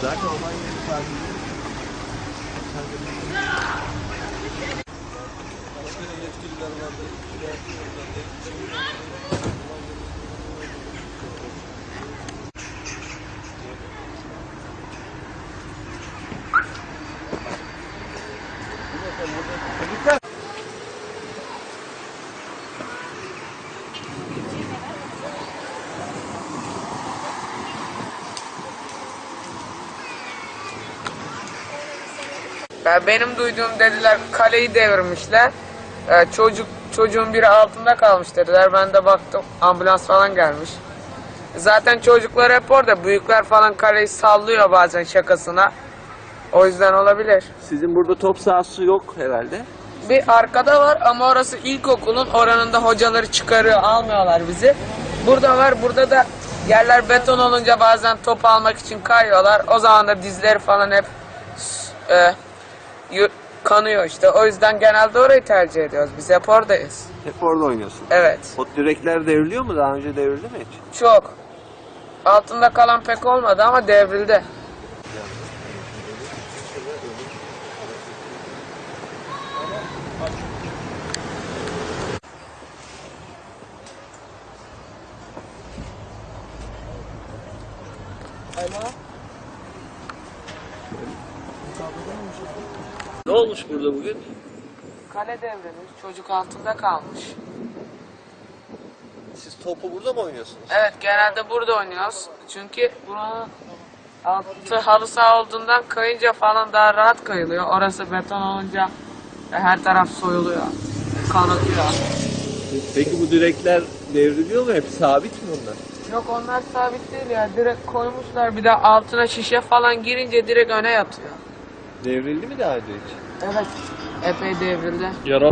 Zaten olay yeri tatil. Ya benim duyduğum dediler kaleyi devirmişler. Ee, çocuk çocuğun biri altında kalmış dediler. Ben de baktım ambulans falan gelmiş. Zaten çocuklar hep orada. Büyükler falan kaleyi sallıyor bazen şakasına. O yüzden olabilir. Sizin burada top sahası yok herhalde. Bir arkada var ama orası ilkokulun oranında hocaları çıkarıyor almıyorlar bizi. Burada var burada da yerler beton olunca bazen top almak için kayıyorlar. O zaman da dizleri falan hep e, kanıyor işte. O yüzden genelde orayı tercih ediyoruz. Biz hep oradayız. Hep orada oynuyorsun. Evet. O direkler devriliyor mu? Daha önce devrildi mi hiç? Çok. Altında kalan pek olmadı ama devrildi. Ne olmuş burada bugün? Kale devrilmiş. Çocuk altında kalmış. Siz topu burada mı oynuyorsunuz? Evet genelde burada oynuyoruz. Çünkü buranın altı halı saha olduğundan kayınca falan daha rahat kayılıyor. Orası beton olunca her taraf soyuluyor. Kanatıyor. Peki bu direkler devriliyor mu? Hep sabit mi onlar? Yok onlar sabit değil ya. Direkt koymuşlar. Bir de altına şişe falan girince direkt öne yatıyor. Devrildi mi daha önce hiç? Evet. Epey devrildi. Yara